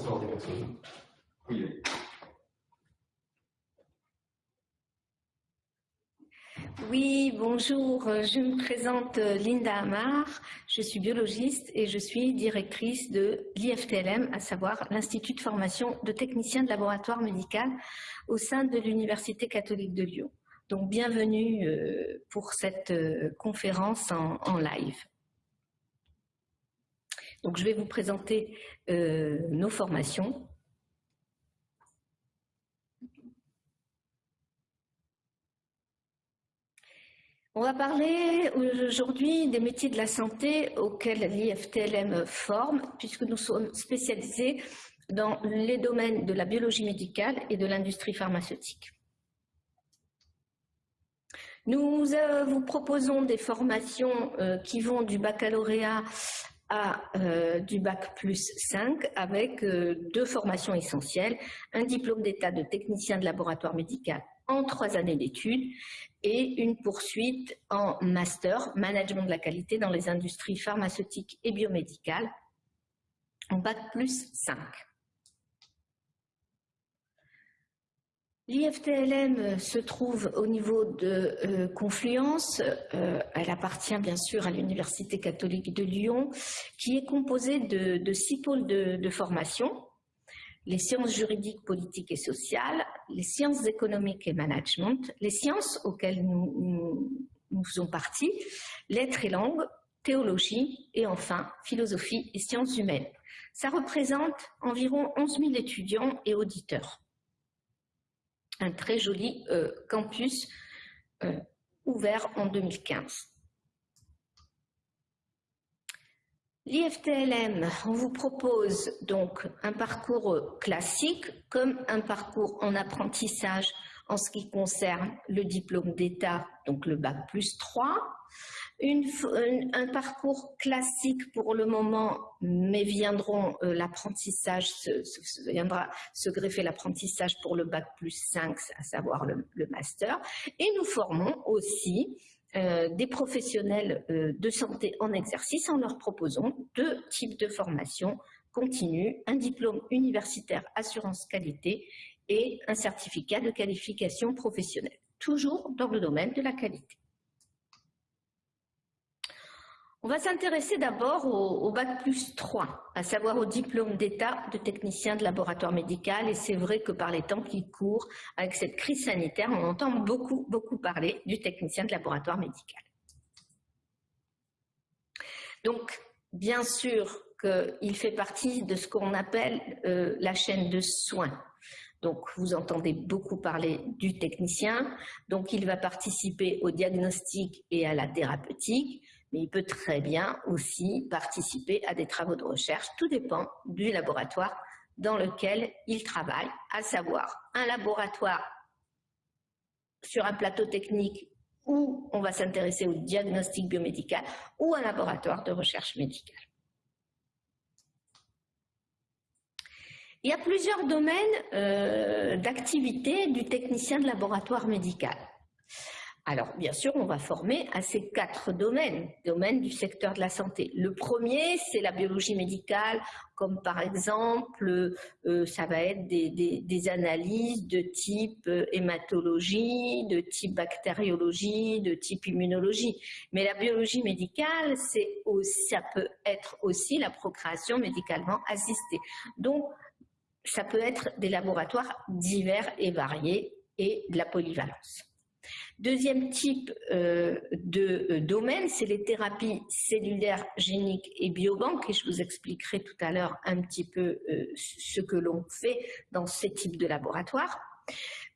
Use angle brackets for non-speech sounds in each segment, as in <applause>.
recevoir des personnes. Oui. Oui, bonjour, je me présente euh, Linda Amar, je suis biologiste et je suis directrice de l'IFTLM, à savoir l'Institut de formation de techniciens de laboratoire médical au sein de l'Université catholique de Lyon. Donc bienvenue euh, pour cette euh, conférence en, live. Donc je vais vous présenter nos formations On va parler aujourd'hui des métiers de la santé auxquels l'IFTLM forme, puisque nous sommes spécialisés dans les domaines de la biologie médicale et de l'industrie pharmaceutique. Nous euh, vous proposons des formations euh, qui vont du baccalauréat à euh, du bac plus 5 avec deux formations essentielles, un diplôme d'état de technicien de laboratoire médical en trois années d'études et une poursuite en master management de la qualité dans les industries pharmaceutiques et biomédicales en bac plus 5. L'IFTLM se trouve au niveau de euh, Confluence. Euh, elle appartient bien sûr à l'Université catholique de Lyon, qui est composée de, six pôles de formation les sciences juridiques, politiques et sociales, les sciences économiques et management, les sciences auxquelles nous, faisons partie, lettres et langues, théologie et enfin philosophie et sciences humaines. Ça représente environ 11 000 étudiants et auditeurs. Un très joli euh, campus euh, ouvert en 2015. L'IFTLM, on vous propose donc un parcours classique comme un parcours en apprentissage en ce qui concerne le diplôme d'État, donc le bac plus 3, un parcours classique pour le moment, mais viendront euh, l'apprentissage, viendra se greffer l'apprentissage pour le bac plus 5, à savoir le, master, et nous formons aussi euh, des professionnels euh, de santé en exercice en leur proposant deux types de formation continue, un diplôme universitaire assurance qualité et un certificat de qualification professionnelle, toujours dans le domaine de la qualité. On va s'intéresser d'abord au, bac plus 3, à savoir au diplôme d'état de technicien de laboratoire médical. Et c'est vrai que par les temps qui courent, avec cette crise sanitaire, on entend beaucoup, beaucoup parler du technicien de laboratoire médical. Donc, bien sûr qu'il fait partie de ce qu'on appelle euh, la chaîne de soins. Donc, vous entendez beaucoup parler du technicien. Donc, il va participer au diagnostic et à la thérapeutique mais il peut très bien aussi participer à des travaux de recherche. Tout dépend du laboratoire dans lequel il travaille, à savoir un laboratoire sur un plateau technique où on va s'intéresser au diagnostic biomédical ou un laboratoire de recherche médicale. Il y a plusieurs domaines euh, d'activité du technicien de laboratoire médical. Alors, bien sûr, on va former à ces quatre domaines, domaines du secteur de la santé. Le premier, c'est la biologie médicale, comme par exemple, euh, ça va être des, analyses de type euh, hématologie, de type bactériologie, de type immunologie. Mais la biologie médicale, ça peut être aussi la procréation médicalement assistée. Donc, ça peut être des laboratoires divers et variés et de la polyvalence. Deuxième type euh, de euh, domaine, c'est les thérapies cellulaires, géniques et biobanques, et je vous expliquerai tout à l'heure un petit peu euh, ce que l'on fait dans ces types de laboratoires.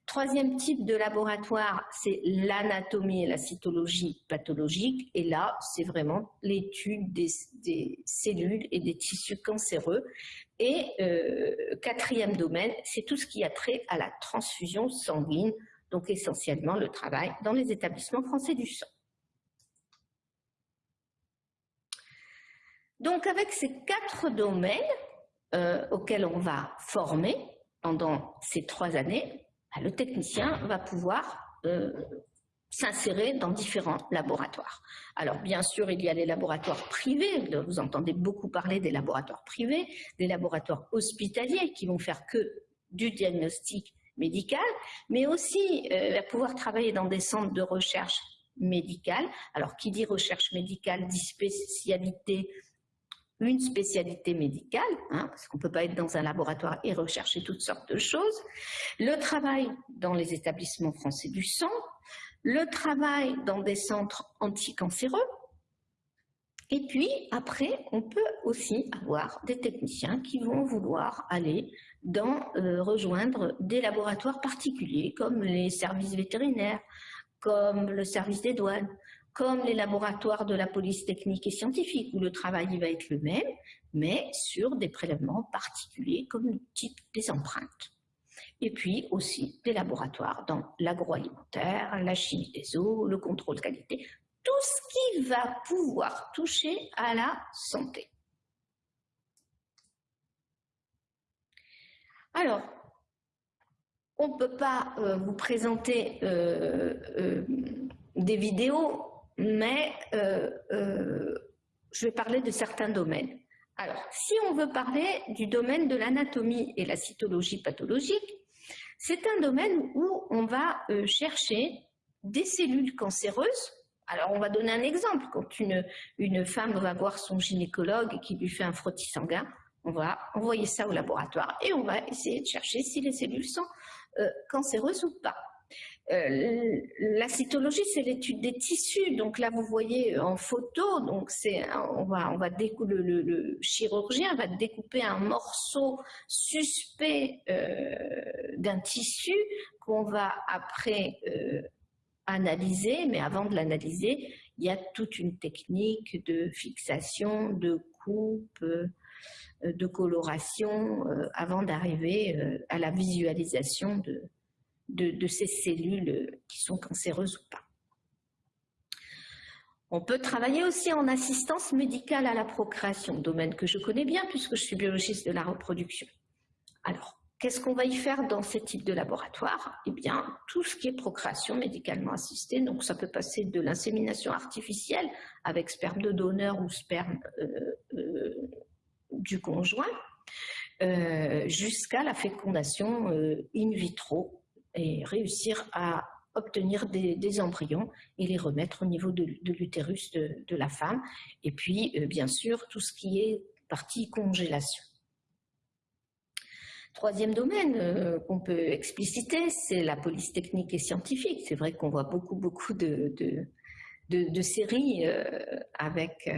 Troisième type de laboratoire, c'est l'anatomie et la cytologie pathologique. Et là, c'est vraiment l'étude des, cellules et des tissus cancéreux. Et quatrième domaine, c'est tout ce qui a trait à la transfusion sanguine donc essentiellement le travail dans les établissements français du sang. Donc avec ces quatre domaines euh, auxquels on va former pendant ces trois années, bah, le technicien va pouvoir euh, s'insérer dans différents laboratoires. Alors bien sûr, il y a les laboratoires privés, vous entendez beaucoup parler des laboratoires privés, des laboratoires hospitaliers qui vont faire que du diagnostic médical, mais aussi euh, pouvoir travailler dans des centres de recherche médicale. Alors qui dit recherche médicale dit spécialité une spécialité médicale, hein, parce qu'on ne peut pas être dans un laboratoire et rechercher toutes sortes de choses, le travail dans les établissements français du sang, le travail dans des centres anticancéreux, et puis après, on peut aussi avoir des techniciens qui vont vouloir aller dans, euh, rejoindre des laboratoires particuliers comme les services vétérinaires, comme le service des douanes, comme les laboratoires de la police technique et scientifique, où le travail va être le même, mais sur des prélèvements particuliers comme le type des empreintes. Et puis aussi des laboratoires dans l'agroalimentaire, la chimie des eaux, le contrôle qualité, tout ce qui va pouvoir toucher à la santé. Alors, on ne peut pas euh, vous présenter euh, euh, des vidéos mais je vais parler de certains domaines. Alors, si on veut parler du domaine de l'anatomie et la cytologie pathologique, c'est un domaine où on va chercher des cellules cancéreuses. Alors, on va donner un exemple. Quand une, femme va voir son gynécologue qui lui fait un frottis sanguin, on va envoyer ça au laboratoire et on va essayer de chercher si les cellules sont cancéreuses ou pas. Euh, la cytologie, c'est l'étude des tissus. Donc là, vous voyez en photo, on va, on le, chirurgien va découper un morceau suspect euh, d'un tissu qu'on va après euh, analyser. Mais avant de l'analyser, il y a toute une technique de fixation, de coupe, de coloration, avant d'arriver à la visualisation de, de, ces cellules qui sont cancéreuses ou pas. On peut travailler aussi en assistance médicale à la procréation, domaine que je connais bien puisque je suis biologiste de la reproduction. Alors, qu'est-ce qu'on va y faire dans ces types de laboratoires? Eh bien, tout ce qui est procréation médicalement assistée, donc ça peut passer de l'insémination artificielle avec sperme de donneur ou sperme euh, euh, du conjoint, euh, jusqu'à la fécondation in vitro et réussir à obtenir des, embryons et les remettre au niveau de, l'utérus de, la femme. Et puis, bien sûr, tout ce qui est partie congélation. Troisième domaine euh, qu'on peut expliciter, c'est la police technique et scientifique. C'est vrai qu'on voit beaucoup, beaucoup de, de, séries euh, avec,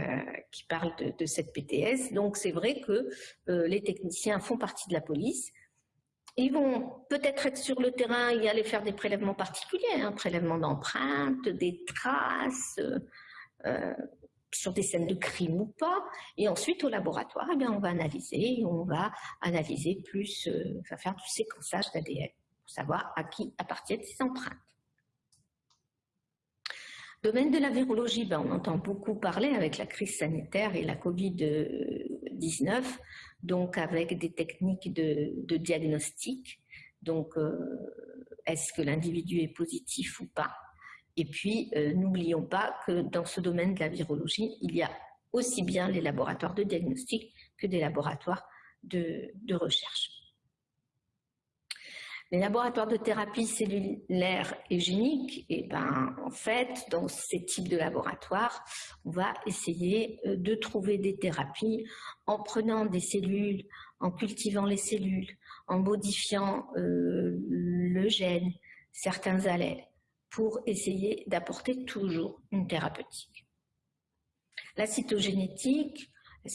qui parlent de, cette PTS. Donc, c'est vrai que les techniciens font partie de la police, ils vont peut-être être sur le terrain et aller faire des prélèvements particuliers, un hein, prélèvement d'empreintes, des traces, euh, sur des scènes de crime ou pas. Et ensuite, au laboratoire, eh on va analyser, on va analyser plus, euh, faire du séquençage d'ADN pour savoir à qui appartiennent ces empreintes. Domaine de la virologie, ben, on entend beaucoup parler avec la crise sanitaire et la Covid-19 donc avec des techniques de, diagnostic. Donc, euh, est-ce que l'individu est positif ou pas? Et puis, euh, n'oublions pas que dans ce domaine de la virologie, il y a aussi bien les laboratoires de diagnostic que des laboratoires de recherche. Les laboratoires de thérapie cellulaire et génique, eh ben, en fait, dans ces types de laboratoires, on va essayer euh, de trouver des thérapies en prenant des cellules, en cultivant les cellules, en modifiant euh, le gène, certains allèles, pour essayer d'apporter toujours une thérapeutique. La cytogénétique, la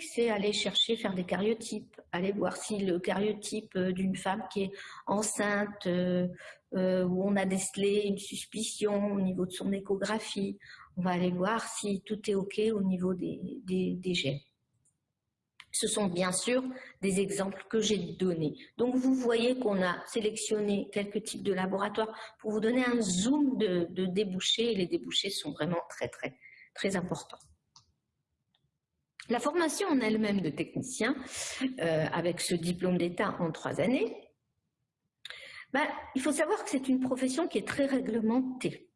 c'est aller chercher, faire des cariotypes, aller voir si le cariotype euh, d'une femme qui est enceinte, euh, euh, où on a décelé une suspicion au niveau de son échographie, on va aller voir si tout est OK au niveau des, des gènes. Ce sont bien sûr des exemples que j'ai donnés. Donc vous voyez qu'on a sélectionné quelques types de laboratoires pour vous donner un zoom de, débouchés. Et les débouchés sont vraiment très très très importants. La formation en elle-même de technicien, euh, avec ce diplôme d'État en trois années, ben, Il faut savoir que c'est une profession qui est très réglementée.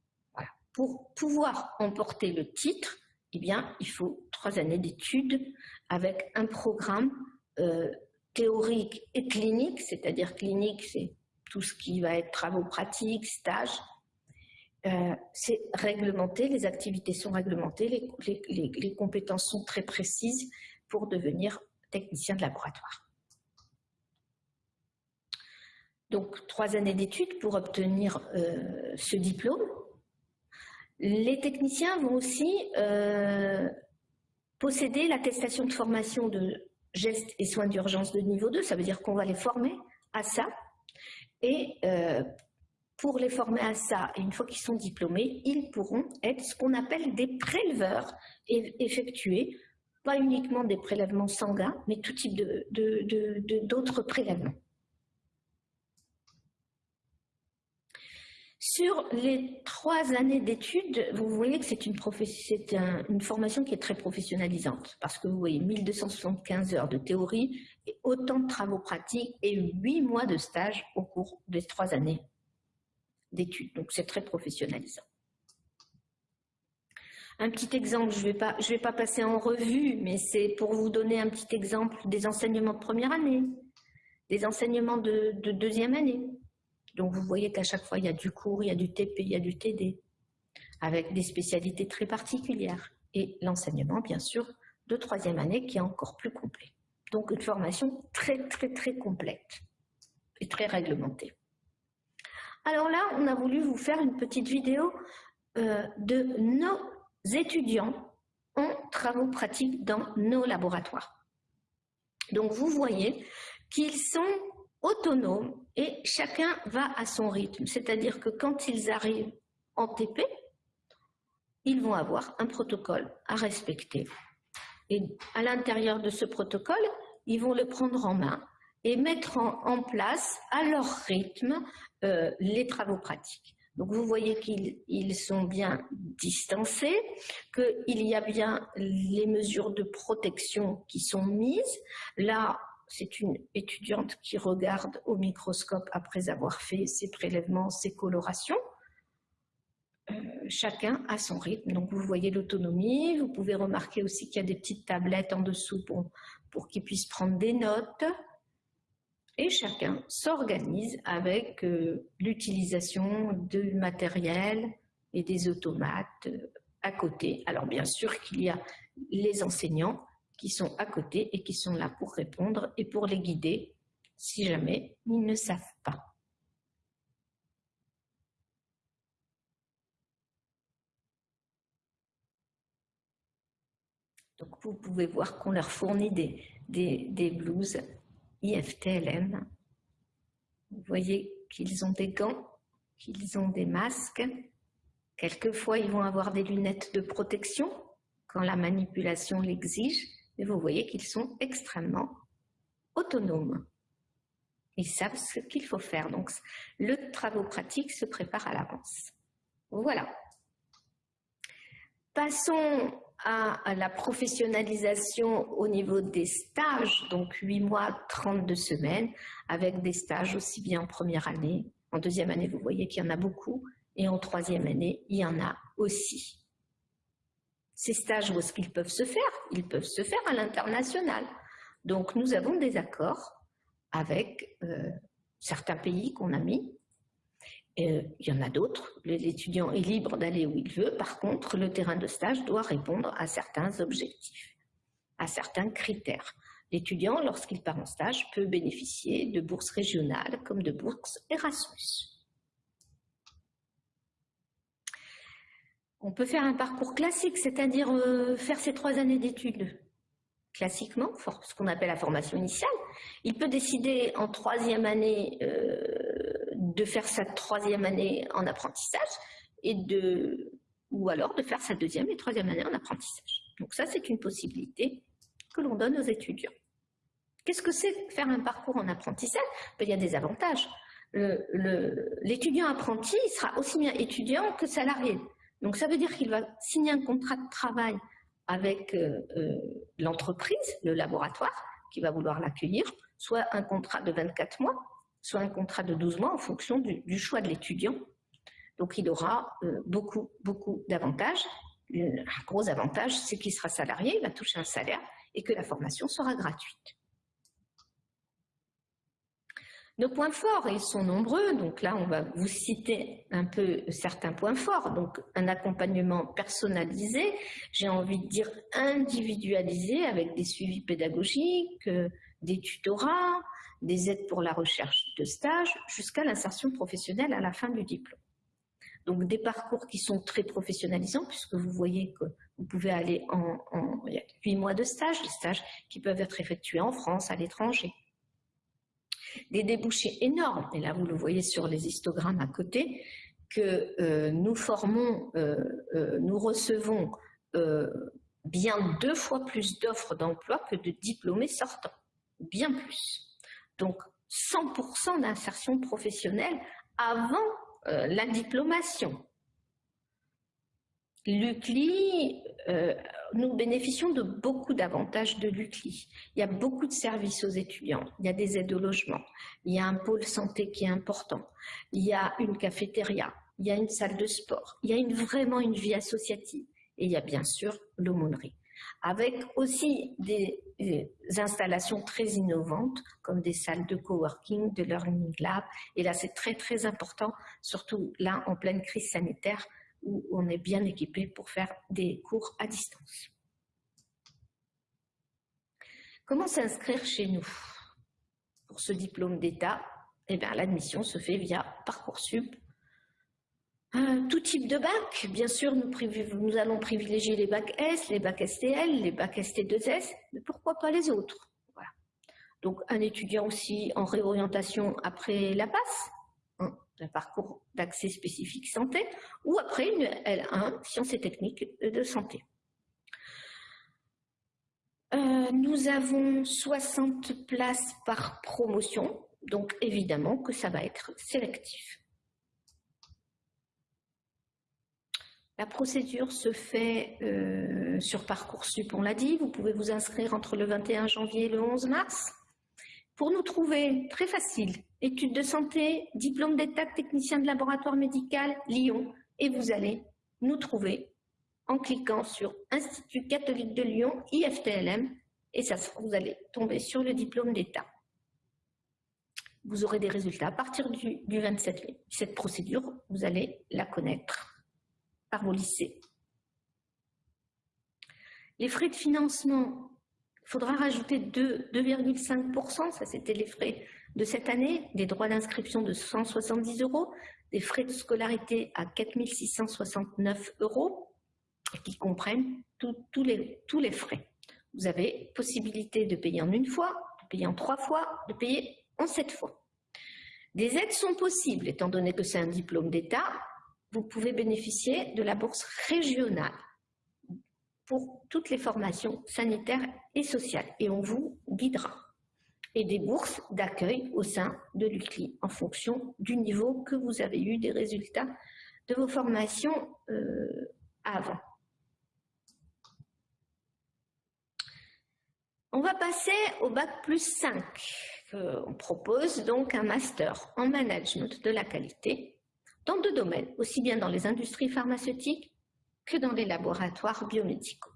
Pour pouvoir emporter le titre, eh bien, il faut trois années d'études avec un programme euh, théorique et clinique, c'est-à-dire clinique, c'est tout ce qui va être travaux pratiques, stages. Euh, c'est réglementé, les activités sont réglementées, les compétences sont très précises pour devenir technicien de laboratoire. Donc, trois années d'études pour obtenir euh, ce diplôme. Les techniciens vont aussi euh, posséder l'attestation de formation de gestes et soins d'urgence de niveau 2. Ça veut dire qu'on va les former à ça. Et euh, pour les former à ça, une fois qu'ils sont diplômés, ils pourront être ce qu'on appelle des préleveurs et effectuer pas uniquement des prélèvements sanguins, mais tout type d'autres prélèvements. Sur les trois années d'études, vous voyez que c'est une, formation qui est très professionnalisante parce que vous voyez 1275 heures de théorie et autant de travaux pratiques et huit mois de stage au cours des trois années d'études. Donc c'est très professionnalisant. Un petit exemple, je ne vais pas passer en revue, mais c'est pour vous donner un petit exemple des enseignements de première année, des enseignements de deuxième année. Donc vous voyez qu'à chaque fois, il y a du cours, il y a du TP, il y a du TD, avec des spécialités très particulières. Et l'enseignement, bien sûr, de troisième année qui est encore plus complet. Donc une formation très, très, très complète et très réglementée. Alors là, on a voulu vous faire une petite vidéo euh, de nos étudiants en travaux pratiques dans nos laboratoires. Donc vous voyez qu'ils sont autonomes et chacun va à son rythme. C'est-à-dire que quand ils arrivent en TP, ils vont avoir un protocole à respecter. Et à l'intérieur de ce protocole, ils vont le prendre en main et mettre en, place à leur rythme euh, les travaux pratiques. Donc vous voyez qu'ils sont bien distancés, qu'il y a bien les mesures de protection qui sont mises. Là, c'est une étudiante qui regarde au microscope après avoir fait ses prélèvements, ses colorations. Euh, chacun à son rythme. Donc vous voyez l'autonomie, vous pouvez remarquer aussi qu'il y a des petites tablettes en dessous pour, pour qu'ils puissent prendre des notes. Et chacun s'organise avec euh, l'utilisation du matériel et des automates euh, à côté. Alors bien sûr qu'il y a les enseignants qui sont à côté et qui sont là pour répondre et pour les guider si jamais ils ne savent pas. Donc vous pouvez voir qu'on leur fournit des, des, blouses IFTLM. Vous voyez qu'ils ont des gants, qu'ils ont des masques. Quelquefois, ils vont avoir des lunettes de protection quand la manipulation l'exige. Mais vous voyez qu'ils sont extrêmement autonomes. Ils savent ce qu'il faut faire. Donc, le travail pratique se prépare à l'avance. Voilà. Passons à, la professionnalisation au niveau des stages, donc 8 mois, 32 semaines, avec des stages aussi bien en première année. En deuxième année, vous voyez qu'il y en a beaucoup. Et en troisième année, il y en a aussi. Ces stages, où est-ce qu'ils peuvent se faire Ils peuvent se faire à l'international. Donc, nous avons des accords avec euh, certains pays qu'on a mis. Euh, il y en a d'autres. L'étudiant est libre d'aller où il veut. Par contre, le terrain de stage doit répondre à certains objectifs, à certains critères. L'étudiant, lorsqu'il part en stage, peut bénéficier de bourses régionales comme de bourses Erasmus. On peut faire un parcours classique, c'est-à-dire euh, faire ses trois années d'études classiquement, ce qu'on appelle la formation initiale. Il peut décider en troisième année euh, de faire sa troisième année en apprentissage et de, ou alors de faire sa deuxième et troisième année en apprentissage. Donc ça, c'est une possibilité que l'on donne aux étudiants. Qu'est-ce que c'est faire un parcours en apprentissage? Ben, Il y a des avantages. L'étudiant apprenti sera aussi bien étudiant que salarié. Donc ça veut dire qu'il va signer un contrat de travail avec euh, euh, l'entreprise, le laboratoire, qui va vouloir l'accueillir, soit un contrat de 24 mois, soit un contrat de 12 mois en fonction du, choix de l'étudiant. Donc il aura euh, beaucoup, beaucoup d'avantages. Un gros avantage, c'est qu'il sera salarié, il va toucher un salaire et que la formation sera gratuite. Nos points forts, ils sont nombreux, donc là on va vous citer un peu certains points forts. Donc un accompagnement personnalisé, j'ai envie de dire individualisé avec des suivis pédagogiques, des tutorats, des aides pour la recherche de stage, jusqu'à l'insertion professionnelle à la fin du diplôme. Donc des parcours qui sont très professionnalisants, puisque vous voyez que vous pouvez aller en, en il y a 8 mois de stage, des stages qui peuvent être effectués en France, à l'étranger des débouchés énormes, et là vous le voyez sur les histogrammes à côté, que euh, nous formons, euh, euh, nous recevons bien deux fois plus d'offres d'emploi que de diplômés sortants, bien plus. Donc 100% d'insertion professionnelle avant la diplomation. L'UCLI, euh, nous bénéficions de beaucoup d'avantages de l'UCLI. Il y a beaucoup de services aux étudiants, il y a des aides au logement, il y a un pôle santé qui est important, il y a une cafétéria, il y a une salle de sport, il y a vraiment une vie associative et il y a bien sûr l'aumônerie. Avec aussi des, des, installations très innovantes comme des salles de coworking, de learning lab. Et là, c'est très très important, surtout là en pleine crise sanitaire, où on est bien équipé pour faire des cours à distance. Comment s'inscrire chez nous? Pour ce diplôme d'État, eh l'admission se fait via Parcoursup. tout type de bac, bien sûr, nous, nous, allons privilégier les bacs S, les bacs STL, les bacs ST2S, mais pourquoi pas les autres? Donc un étudiant aussi en réorientation après la passe, un parcours d'accès spécifique santé, ou après une L1, sciences et techniques de santé. Euh, nous avons 60 places par promotion, donc évidemment que ça va être sélectif. La procédure se fait euh, sur Parcoursup, on l'a dit. Vous pouvez vous inscrire entre le 21 janvier et le 11 mars. Pour nous trouver, très facile, études de santé, diplôme d'état technicien de laboratoire médical, Lyon, et vous allez nous trouver en cliquant sur Institut catholique de Lyon, IFTLM, et ça, vous allez tomber sur le diplôme d'état. Vous aurez des résultats à partir du, du 27 mai. Cette procédure, vous allez la connaître par vos lycées. Les frais de financement il faudra rajouter 2,5%, ça c'était les frais de cette année, des droits d'inscription de 170 euros, des frais de scolarité à 4 669 euros, qui comprennent tous les, tous les frais. Vous avez possibilité de payer en une fois, de payer en trois fois, de payer en sept fois. Des aides sont possibles, étant donné que c'est un diplôme d'État, vous pouvez bénéficier de la bourse régionale pour toutes les formations sanitaires et sociales et on vous guidera. Et des bourses d'accueil au sein de l'UCLI en fonction du niveau que vous avez eu des résultats de vos formations euh, avant. On va passer au bac plus 5. on propose donc un master en management de la qualité dans deux domaines, aussi bien dans les industries pharmaceutiques que dans les laboratoires biomédicaux.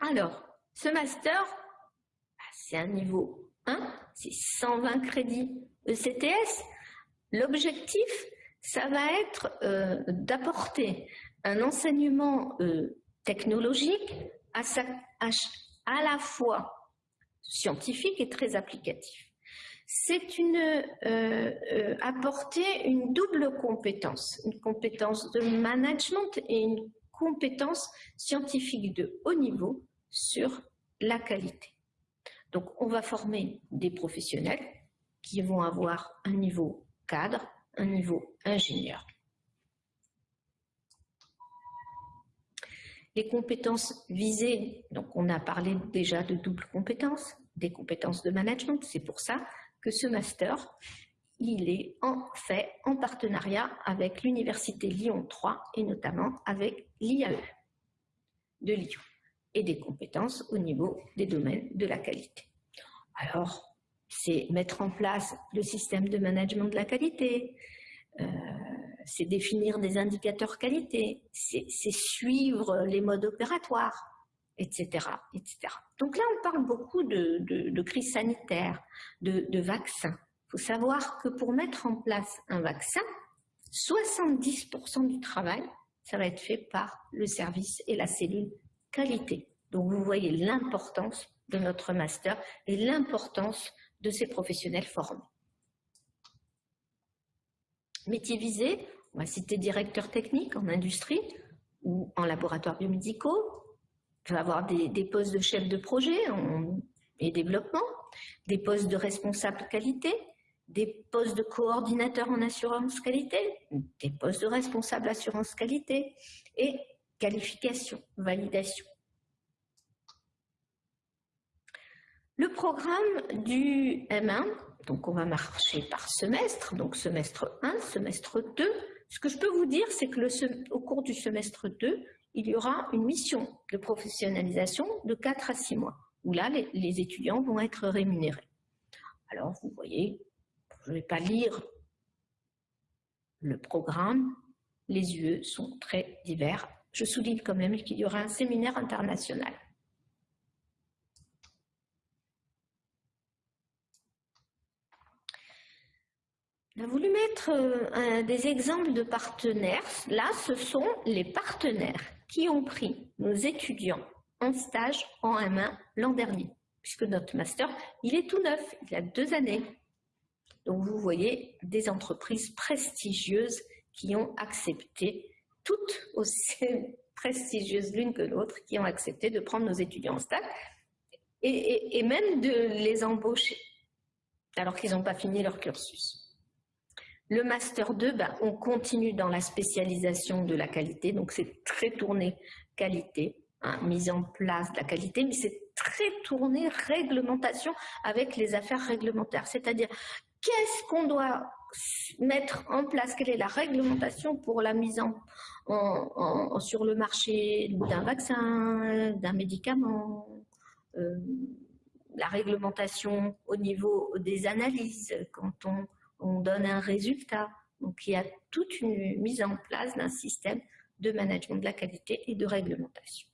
Alors, ce master, c'est un niveau 1, c'est 120 crédits ECTS. L'objectif, ça va être euh, d'apporter un enseignement euh, technologique à, la fois scientifique et très applicatif c'est euh, apporter une double compétence, une compétence de management et une compétence scientifique de haut niveau sur la qualité. Donc, on va former des professionnels qui vont avoir un niveau cadre, un niveau ingénieur. Les compétences visées, donc on a parlé déjà de double compétence, des compétences de management, c'est pour ça que ce master, il est en fait en partenariat avec l'Université Lyon 3 et notamment avec l'IAE de Lyon et des compétences au niveau des domaines de la qualité. Alors, c'est mettre en place le système de management de la qualité, euh, c'est définir des indicateurs qualité, c'est suivre les modes opératoires, etc., etc. Donc là, on parle beaucoup de, crise sanitaire, de, de vaccins. Il faut savoir que pour mettre en place un vaccin, 70% du travail, ça va être fait par le service et la cellule qualité. Donc vous voyez l'importance de notre master et l'importance de ces professionnels formés. Métier visé, on va citer directeur technique en industrie ou en laboratoire biomédicaux. On va avoir des, postes de chef de projet et développement, des postes de responsable qualité, des postes de coordinateur en assurance qualité, des postes de responsable assurance qualité et qualification, validation. Le programme du M1, donc on va marcher par semestre, donc semestre 1, semestre 2. Ce que je peux vous dire, c'est que au cours du semestre 2, il y aura une mission de professionnalisation de 4 à 6 mois, où là, les, les étudiants vont être rémunérés. Alors, vous voyez, je ne vais pas lire le programme, les UE sont très divers. Je souligne quand même qu'il y aura un séminaire international. On a voulu mettre euh, des exemples de partenaires. Là, ce sont les partenaires qui ont pris nos étudiants en stage en M1 l'an dernier, puisque notre master, il est tout neuf, il a deux années. Donc vous voyez des entreprises prestigieuses qui ont accepté, toutes aussi <laughs> prestigieuses l'une que l'autre, qui ont accepté de prendre nos étudiants en stage et même de les embaucher alors qu'ils n'ont pas fini leur cursus. Le Master 2, ben, on continue dans la spécialisation de la qualité, donc c'est très tourné qualité, hein, mise en place de la qualité, mais c'est très tourné réglementation avec les affaires réglementaires. C'est-à-dire, qu'est-ce qu'on doit mettre en place, quelle est la réglementation pour la mise en, sur le marché d'un vaccin, d'un médicament, euh, la réglementation au niveau des analyses, quand on on donne un résultat. Donc il y a toute une mise en place d'un système de management de la qualité et de réglementation.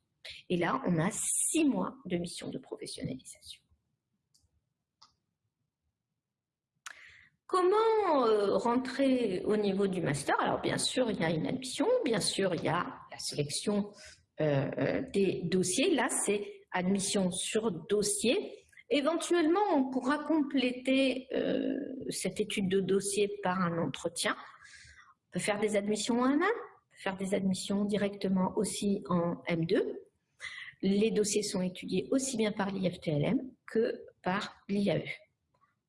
Et là, on a six mois de mission de professionnalisation. Comment euh, rentrer au niveau du master? Alors bien sûr, il y a une admission, bien sûr, il y a la sélection euh, euh, des dossiers. Là, c'est admission sur dossier. Éventuellement, on pourra compléter cette étude de dossier par un entretien. On peut faire des admissions en M1, faire des admissions directement aussi en M2. Les dossiers sont étudiés aussi bien par l'IFTLM que par l'IAE.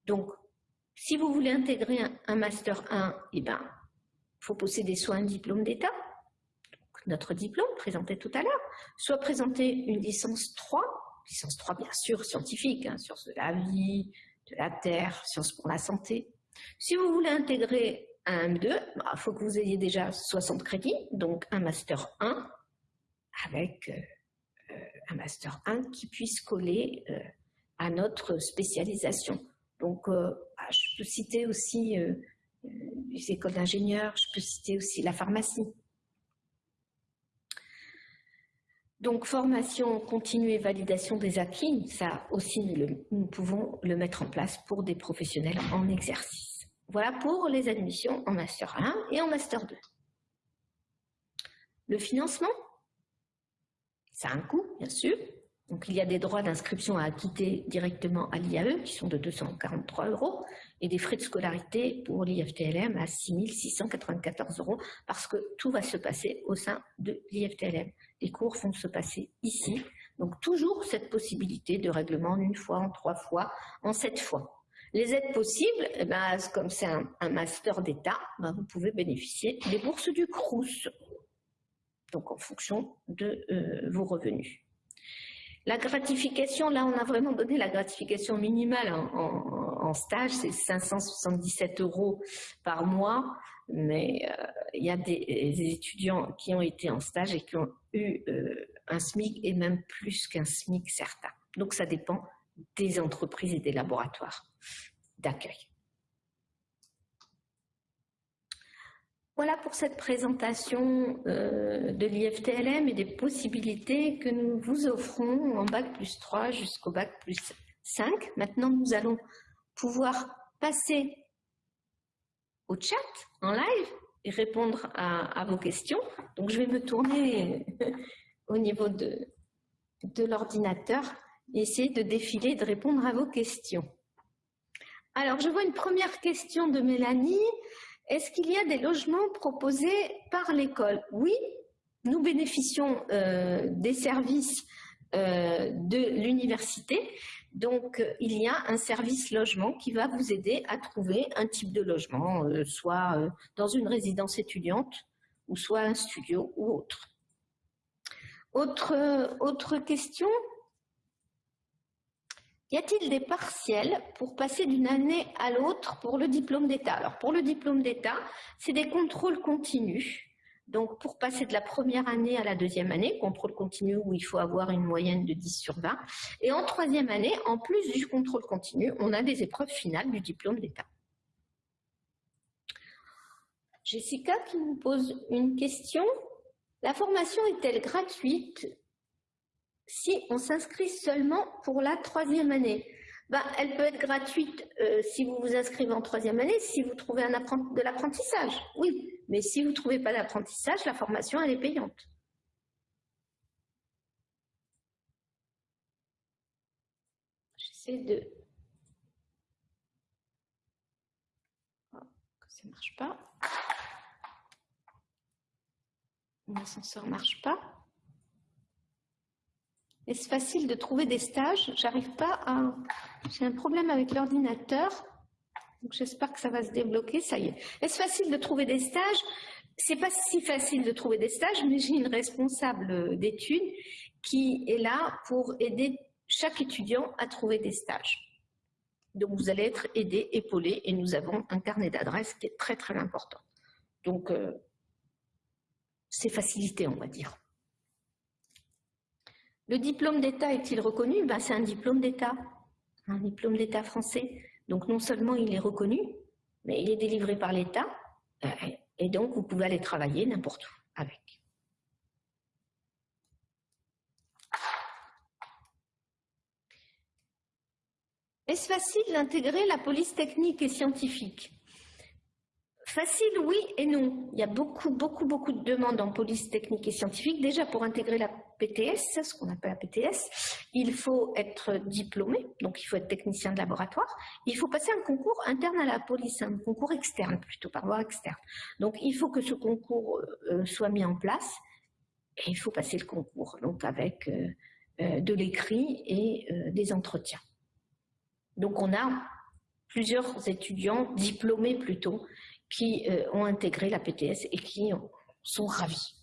Donc, si vous voulez intégrer un, Master 1, eh ben, il faut posséder soit un diplôme d'État, notre diplôme présenté tout à l'heure, soit présenter une licence 3 licence 3 bien sûr scientifique, hein, sciences de la vie, de la terre, sciences pour la santé. Si vous voulez intégrer un M2, il bah, faut que vous ayez déjà 60 crédits, donc un Master 1 avec euh, un Master 1 qui puisse coller euh, à notre spécialisation. Donc, euh, peux citer aussi les écoles d'ingénieurs, je peux citer aussi la pharmacie. Donc, formation continue et validation des acquis, ça aussi, nous, pouvons le mettre en place pour des professionnels en exercice. Voilà pour les admissions en Master 1 et en Master 2. Le financement, ça a un coût, bien sûr. Donc, il y a des droits d'inscription à acquitter directement à l'IAE, qui sont de 243 euros, et des frais de scolarité pour l'IFTLM à 6 694 euros, parce que tout va se passer au sein de l'IFTLM les cours vont se passer ici. Donc toujours cette possibilité de règlement en une fois, en trois fois, en sept fois. Les aides possibles, eh ben, comme c'est un, master d'État, ben, vous pouvez bénéficier des bourses du CRUS, donc en fonction de euh, vos revenus. La gratification, là on a vraiment donné la gratification minimale en stage, c'est 577 euros par mois mais euh, il y a des, étudiants qui ont été en stage et qui ont eu euh, un SMIC et même plus qu'un SMIC certain. Donc ça dépend des entreprises et des laboratoires d'accueil. Voilà pour cette présentation euh, de l'IFTLM et des possibilités que nous vous offrons en Bac plus 3 jusqu'au Bac plus 5. Maintenant, nous allons pouvoir passer au chat en live et répondre à, vos questions. Donc, je vais me tourner <laughs> au niveau de, de l'ordinateur et essayer de défiler et de répondre à vos questions. Alors, je vois une première question de Mélanie. Est-ce qu'il y a des logements proposés par l'école Oui, nous bénéficions euh, des services euh, de l'université. Donc, euh, il y a un service logement qui va vous aider à trouver un type de logement, soit dans une résidence étudiante, ou soit un studio ou autre. Autre, autre question? Y a-t-il des partiels pour passer d'une année à l'autre pour le diplôme d'État? Alors, pour le diplôme d'État, c'est des contrôles continus. Donc, pour passer de la première année à la deuxième année, contrôle continu où il faut avoir une moyenne de 10 sur 20. Et en troisième année, en plus du contrôle continu, on a des épreuves finales du diplôme d'État. Jessica qui nous pose une question. La formation est-elle gratuite? Si on s'inscrit seulement pour la troisième année. Ben, elle peut être gratuite euh, si vous vous inscrivez en troisième année, si vous trouvez un de l'apprentissage, oui. Mais si vous ne trouvez pas d'apprentissage, la formation, elle est payante. J'essaie de... Oh, ça ne marche pas. L'ascenseur ne marche pas. Est-ce facile de trouver des stages? J'arrive pas à... J'ai un problème avec l'ordinateur. J'espère que ça va se débloquer. Ça y est. Est-ce facile de trouver des stages? C'est pas si facile de trouver des stages, mais j'ai une responsable d'études qui est là pour aider chaque étudiant à trouver des stages. Donc vous allez être aidé, épaulé, et nous avons un carnet d'adresses qui est très très important. Donc euh, c'est facilité, on va dire. Le diplôme d'État est-il reconnu? Ben, C'est un diplôme d'État, un diplôme d'État français. Donc non seulement il est reconnu, mais il est délivré par l'État, euh, et donc vous pouvez aller travailler n'importe où avec. Est-ce facile d'intégrer la police technique et scientifique? Facile, oui et non. Il y a beaucoup, beaucoup, beaucoup de demandes en police technique et scientifique. Déjà, pour intégrer la PTS, ce qu'on appelle la PTS, il faut être diplômé, donc il faut être technicien de laboratoire. Il faut passer un concours interne à la police, un concours externe plutôt, par voie externe. Donc, il faut que ce concours euh, soit mis en place et il faut passer le concours, donc avec euh, euh, de l'écrit et des entretiens. Donc, on a plusieurs étudiants diplômés plutôt qui ont intégré la PTS et qui sont ravis.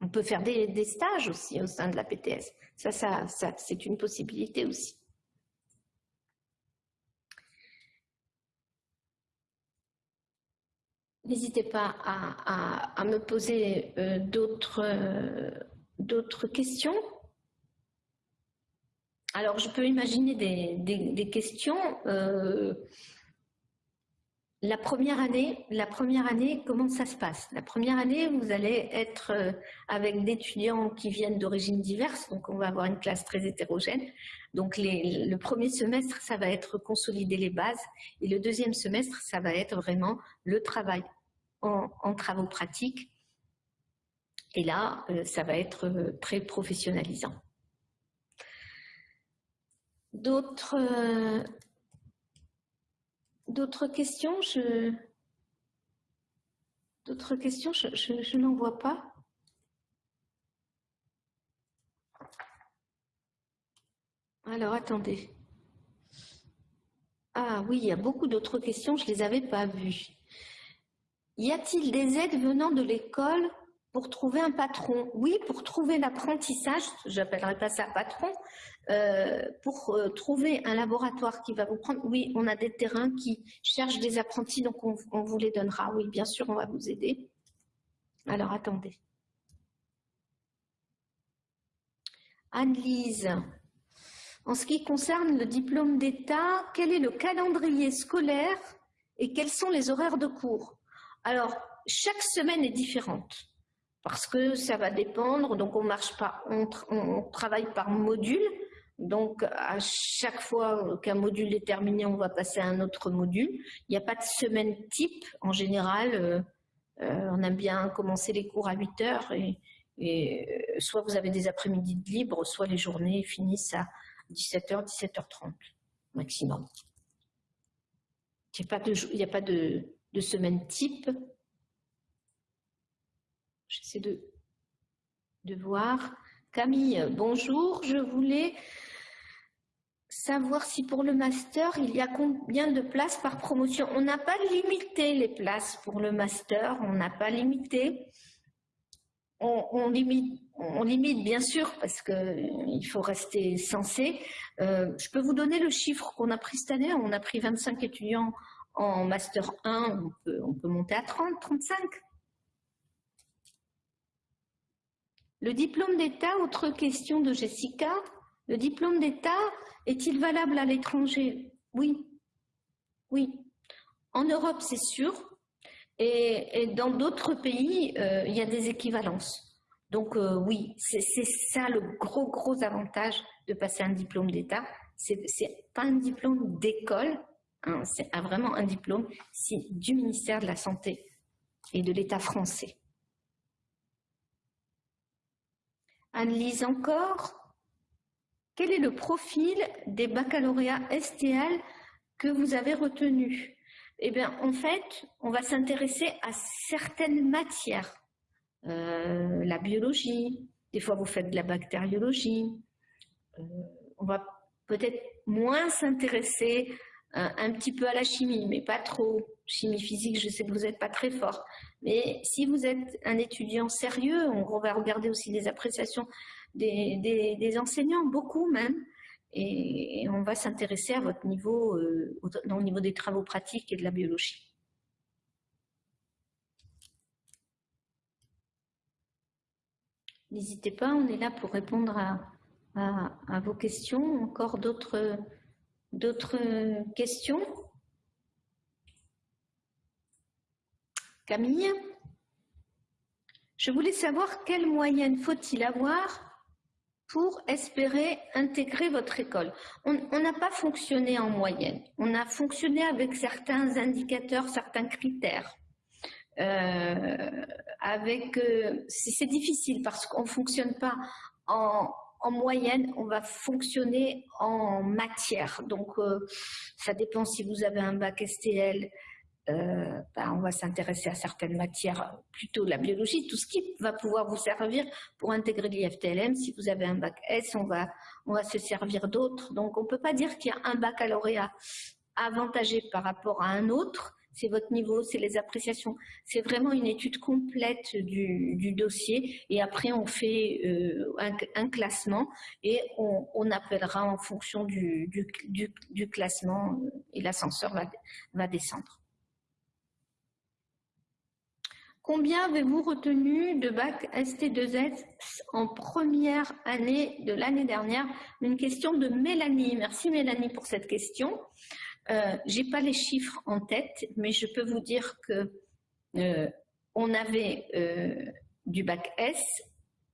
On peut faire des, stages aussi au sein de la PTS. Ça, c'est une possibilité aussi. N'hésitez pas à, me poser euh, euh, d'autres questions. Alors, je peux imaginer des, questions. La première année, la première année, comment ça se passe? La première année, vous allez être euh, avec d'étudiants qui viennent d'origines diverses, donc on va avoir une classe très hétérogène. Donc le premier semestre, ça va être consolider les bases, et le deuxième semestre, ça va être vraiment le travail en, travaux pratiques. Et là, euh, ça va être euh, très professionnalisant. D'autres D'autres questions je... D'autres questions Je, n'en vois pas. Alors, attendez. Ah oui, il y a beaucoup d'autres questions, je ne les avais pas vues. Y a-t-il des aides venant de l'école pour trouver un patron Oui, pour trouver l'apprentissage, j'appellerai pas ça patron, euh, pour euh, trouver un laboratoire qui va vous prendre, oui, on a des terrains qui cherchent des apprentis, donc on, vous les donnera. Oui, bien sûr, on va vous aider. Alors, attendez. Anne-Lise, En ce qui concerne le diplôme d'État, quel est le calendrier scolaire et quels sont les horaires de cours? Alors, chaque semaine est différente parce que ça va dépendre. Donc, on marche pas, on, travaille par module. Donc, à chaque fois qu'un module est terminé, on va passer à un autre module. Il n'y a pas de semaine type. En général, euh, euh, on aime bien commencer les cours à 8 heures et, euh, soit vous avez des après-midi de libre, soit les journées finissent à 17h, 17h30 maximum. Il n'y a pas de semaine type. J'essaie de, voir. Camille, bonjour. Je voulais savoir si pour le master, il y a combien de places par promotion? On n'a pas limité les places pour le master, on n'a pas limité. On, limite, bien sûr parce qu'il faut rester censé. Euh, je peux vous donner le chiffre qu'on a pris cette année? On a pris 25 étudiants en master 1, on peut, on peut monter à 30, 35. Le diplôme d'État, autre question de Jessica. Le diplôme d'État, est-il valable à l'étranger? Oui. Oui. En Europe, c'est sûr. Et, dans d'autres pays, euh, il y a des équivalences. Donc euh, oui, c'est ça le gros, gros avantage de passer un diplôme d'État. C'est pas un diplôme d'école, hein, c'est vraiment un diplôme du ministère de la Santé et de l'État français. Analyse encore. Quel est le profil des baccalauréats STL que vous avez retenus Eh bien, en fait, on va s'intéresser à certaines matières. Euh, la biologie, des fois vous faites de la bactériologie. Euh, on va peut-être moins s'intéresser euh, un petit peu à la chimie, mais pas trop. Chimie physique, je sais que vous n'êtes pas très fort. Mais si vous êtes un étudiant sérieux, on va regarder aussi les appréciations des, enseignants, beaucoup même, et, on va s'intéresser à votre niveau, euh, au, niveau des travaux pratiques et de la biologie. N'hésitez pas, on est là pour répondre à, vos questions. Encore d'autres questions? Camille Je voulais savoir quelle moyenne faut-il avoir pour espérer intégrer votre école. On n'a pas fonctionné en moyenne, on a fonctionné avec certains indicateurs, certains critères. Euh, euh, c'est difficile parce qu'on ne fonctionne pas en, moyenne, on va fonctionner en matière. Donc, euh, ça dépend si vous avez un bac STL, euh, ben, on va s'intéresser à certaines matières, plutôt la biologie, tout ce qui va pouvoir vous servir pour intégrer l'IFTLM. Si vous avez un bac S, on va, on va se servir d'autres. Donc, on ne peut pas dire qu'il y a un baccalauréat avantagé par rapport à un autre. C'est votre niveau, c'est les appréciations. C'est vraiment une étude complète du, dossier. Et après, on fait euh, un, classement et on, appellera en fonction du, classement euh, et l'ascenseur va descendre. Combien avez-vous retenu de bac ST2S en première année de l'année dernière? Une question de Mélanie. Merci Mélanie pour cette question. Euh, Je n'ai pas les chiffres en tête, mais je peux vous dire que euh, on avait euh, du bac S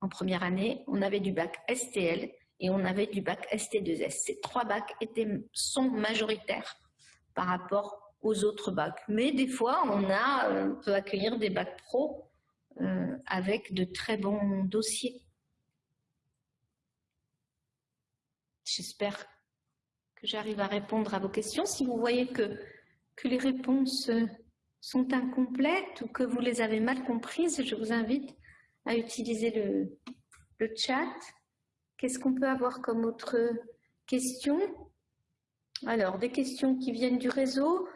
en première année, on avait du bac STL et on avait du bac ST2S. Ces trois bacs étaient, sont majoritaires par rapport aux autres bacs. Mais des fois, on, a, euh, peut accueillir des bacs pro euh, avec de très bons dossiers. J'espère que j'arrive à répondre à vos questions. Si vous voyez que, que les réponses sont incomplètes ou que vous les avez mal comprises, je vous invite à utiliser le, le chat. Qu'est-ce qu'on peut avoir comme autre question? Alors, des questions qui viennent du réseau.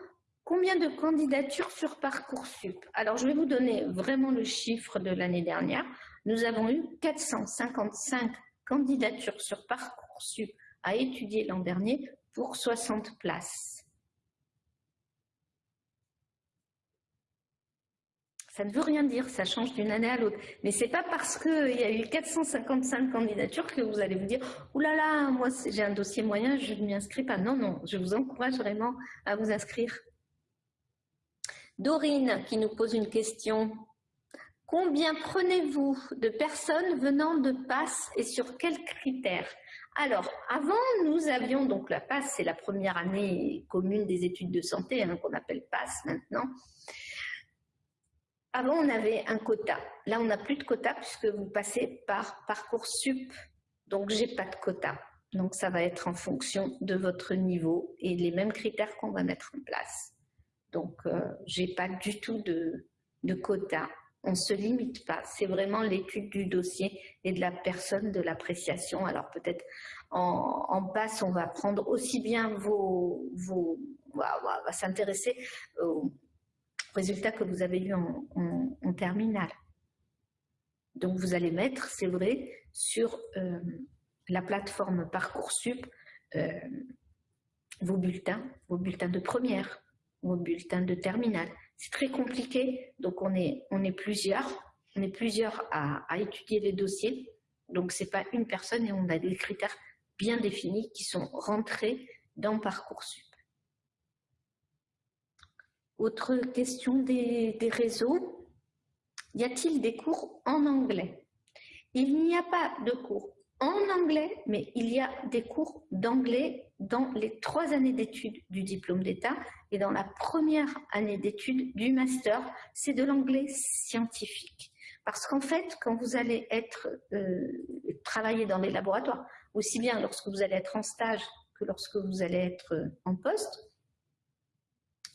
Combien de candidatures sur Parcoursup? Alors, je vais vous donner vraiment le chiffre de l'année dernière. Nous avons eu 455 candidatures sur Parcoursup à étudier l'an dernier pour 60 places. Ça ne veut rien dire, ça change d'une année à l'autre. Mais c'est pas parce qu'il y a eu 455 candidatures que vous allez vous dire « Ouh là là, moi j'ai un dossier moyen, je ne m'y inscris pas ». Non, non, je vous encourage vraiment à vous inscrire. Dorine qui nous pose une question. Combien prenez-vous de personnes venant de PASS et sur quels critères? Alors, avant, nous avions, donc la PASS, c'est la première année commune des études de santé, hein, qu'on appelle PASS maintenant. Avant, on avait un quota. Là, on n'a plus de quota puisque vous passez par Parcoursup. Donc, j'ai pas de quota. Donc, ça va être en fonction de votre niveau et les mêmes critères qu'on va mettre en place. Donc, euh, j'ai pas du tout de, de quota. On ne se limite pas. C'est vraiment l'étude du dossier et de la personne, de l'appréciation. Alors, peut-être en, en passe, on va prendre aussi bien vos... vos on va, s'intéresser aux résultats que vous avez eu en, en, terminale. Donc, vous allez mettre, c'est vrai, sur euh, la plateforme Parcoursup euh, vos bulletins, vos bulletins de première, vos bulletins de terminale. C'est très compliqué, donc on est, on est plusieurs, on est plusieurs à, à étudier les dossiers. Donc, ce n'est pas une personne et on a des critères bien définis qui sont rentrés dans Parcoursup. Autre question des, réseaux. Y a-t-il des cours en anglais? Il n'y a pas de cours en anglais, mais il y a des cours d'anglais dans les trois années d'études du diplôme d'État et dans la première année d'études du master, c'est de l'anglais scientifique. Parce qu'en fait, quand vous allez être euh, travailler dans les laboratoires, aussi bien lorsque vous allez être en stage que lorsque vous allez être en poste,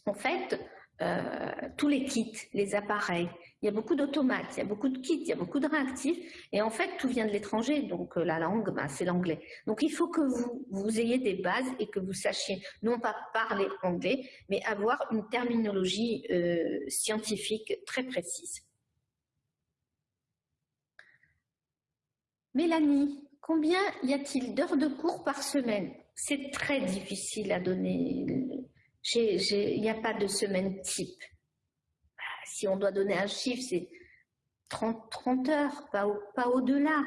en fait, euh, tous les kits, les appareils. Il y a beaucoup d'automates, il y a beaucoup de kits, il y a beaucoup de réactifs. Et en fait, tout vient de l'étranger. Donc, euh, la langue, bah, c'est l'anglais. Donc, il faut que vous, ayez des bases et que vous sachiez non pas parler anglais, mais avoir une terminologie euh, scientifique très précise. Mélanie, combien y a-t-il d'heures de cours par semaine? C'est très difficile à donner il n'y a pas de semaine type. Si on doit donner un chiffre, c'est 30, 30, heures, pas, au-delà.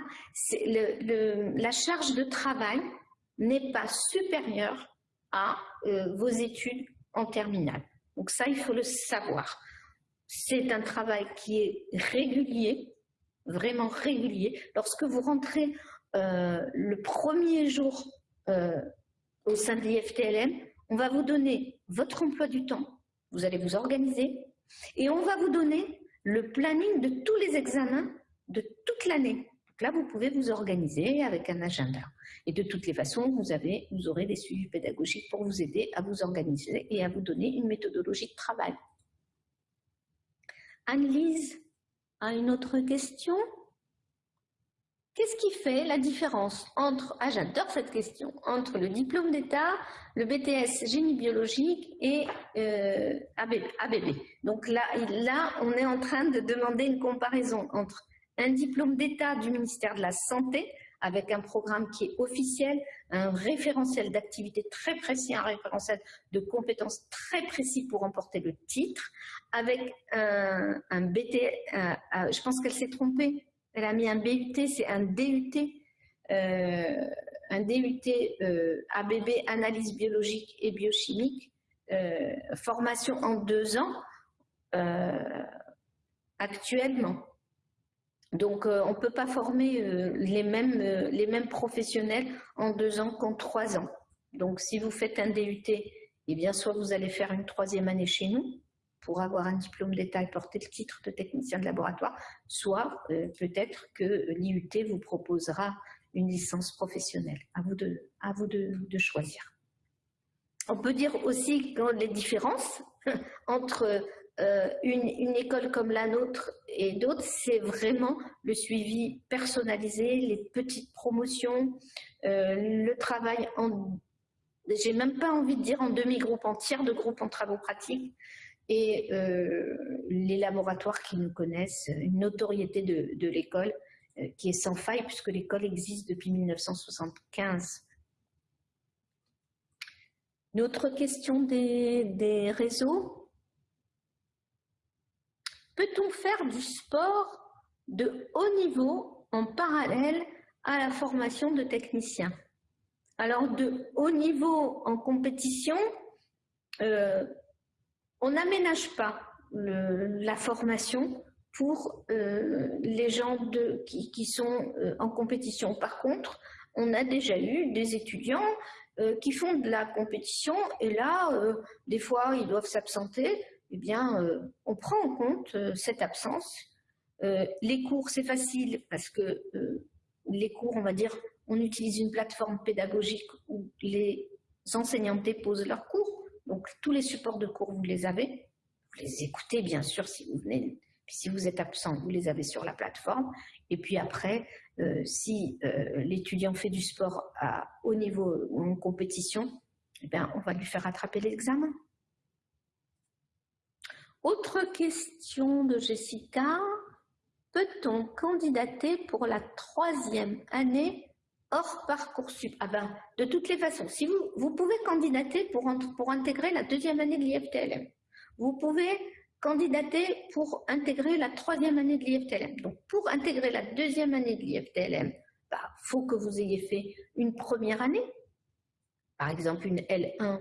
la charge de travail n'est pas supérieure à euh, vos études en terminale. Donc ça, il faut le savoir. C'est un travail qui est régulier, vraiment régulier. Lorsque vous rentrez euh, le premier jour euh, au sein de l'IFTLM, on va vous donner votre emploi du temps, vous allez vous organiser, et on va vous donner le planning de tous les examens de toute l'année. là, vous pouvez vous organiser avec un agenda. Et de toutes les façons, vous, avez, vous aurez des suivis pédagogiques pour vous aider à vous organiser et à vous donner une méthodologie de travail. Anne-Lise a une autre question? Qu'est-ce qui fait la différence entre, ah j'adore cette question, entre le diplôme d'État, le BTS génie biologique et euh, ABB, Donc là, là, on est en train de demander une comparaison entre un diplôme d'État du ministère de la Santé, avec un programme qui est officiel, un référentiel d'activité très précis, un référentiel de compétences très précis pour emporter le titre, avec un, un je pense qu'elle s'est trompée, elle a mis un BUT, c'est un DUT, euh, un DUT euh, ABB, analyse biologique et biochimique, euh, formation en deux ans actuellement. Donc, on ne peut pas former les, mêmes, les mêmes professionnels en deux ans qu'en trois ans. Donc, si vous faites un DUT, eh bien, soit vous allez faire une troisième année chez nous, pour avoir un diplôme d'État et porter le titre de technicien de laboratoire, soit euh, peut-être que l'IUT vous proposera une licence professionnelle. À vous de, à vous de, choisir. On peut dire aussi que les différences <laughs> entre euh, une, école comme la nôtre et d'autres, c'est vraiment le suivi personnalisé, les petites promotions, euh, le travail en, j'ai même pas envie de dire en demi-groupe, en tiers de groupe en travaux pratiques, et euh, les laboratoires qui nous connaissent, une notoriété de, l'école euh, qui est sans faille puisque l'école existe depuis 1975. Une autre question des, réseaux? Peut-on faire du sport de haut niveau en parallèle à la formation de techniciens? Alors, de haut niveau en compétition, euh, on n'aménage pas la formation pour euh, les gens qui, sont euh, en compétition. Par contre, on a déjà eu des étudiants qui font de la compétition et là, des fois, ils doivent s'absenter. Eh bien, on prend en compte cette absence. les cours, c'est facile parce que les cours, on va dire, on utilise une plateforme pédagogique où les enseignants déposent leurs cours. Tous les supports de cours, vous les avez. Vous les écoutez, bien sûr, si vous venez. Si vous êtes absent, vous les avez sur la plateforme. Et puis après, euh, si euh, l'étudiant fait du sport à haut niveau ou en compétition, eh bien, on va lui faire rattraper l'examen. Autre question de Jessica. Peut-on candidater pour la troisième année hors Parcoursup ah ben, De toutes les façons, si vous, vous pouvez candidater pour, intégrer la deuxième année de l'IFTLM. Vous pouvez candidater pour intégrer la troisième année de l'IFTLM. Donc, pour intégrer la deuxième année de l'IFTLM, il bah, faut que vous ayez fait une première année, par exemple une L1